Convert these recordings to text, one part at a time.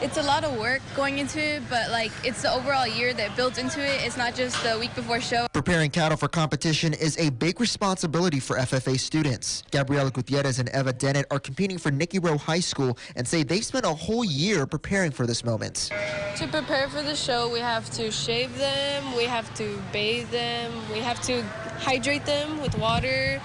it's a lot of work going into it, but like it's the overall year that builds into it. It's not just the week before show. Preparing cattle for competition is a big responsibility for FFA students. Gabriela Gutierrez and Eva Dennett are competing for Nikki Rowe High School and say they spent a whole year preparing for this moment. To prepare for the show, we have to shave them, we have to bathe them, we have to hydrate them with water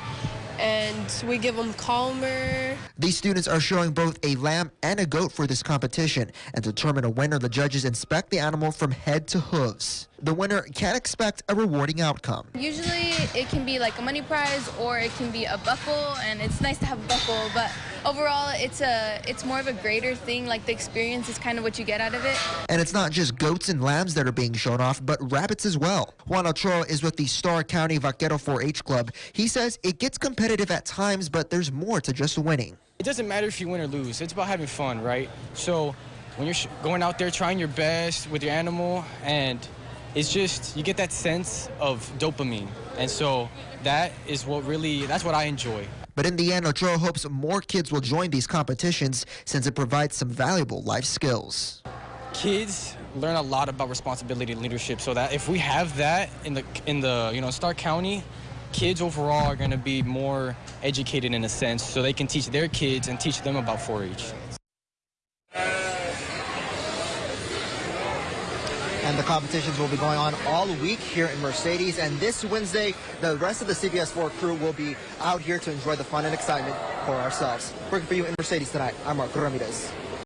and we give them calmer. These students are showing both a lamb and a goat for this competition and to determine a winner the judges inspect the animal from head to hooves. The winner can expect a rewarding outcome. Usually it can be like a money prize or it can be a buckle and it's nice to have a buckle but overall it's a it's more of a greater thing like the experience is kind of what you get out of it. And it's not just goats and lambs that are being shown off but rabbits as well. Juan Ochoa is with the Starr County Vaquero 4-H Club. He says it gets competitive at times but there's more to just winning. It doesn't matter if you win or lose. It's about having fun, right? So when you're going out there trying your best with your animal and it's just you get that sense of dopamine. And so that is what really that's what i enjoy. But in the end ochoa hopes more kids will join these competitions since it provides some valuable life skills. Kids learn a lot about responsibility and leadership. So that if we have that in the in the you know starr county kids overall are going to be more educated in a sense. So they can teach their kids and teach them about 4-h And the competitions will be going on all week here in Mercedes. And this Wednesday, the rest of the CBS 4 crew will be out here to enjoy the fun and excitement for ourselves. Working for you in Mercedes tonight, I'm Marco Ramirez.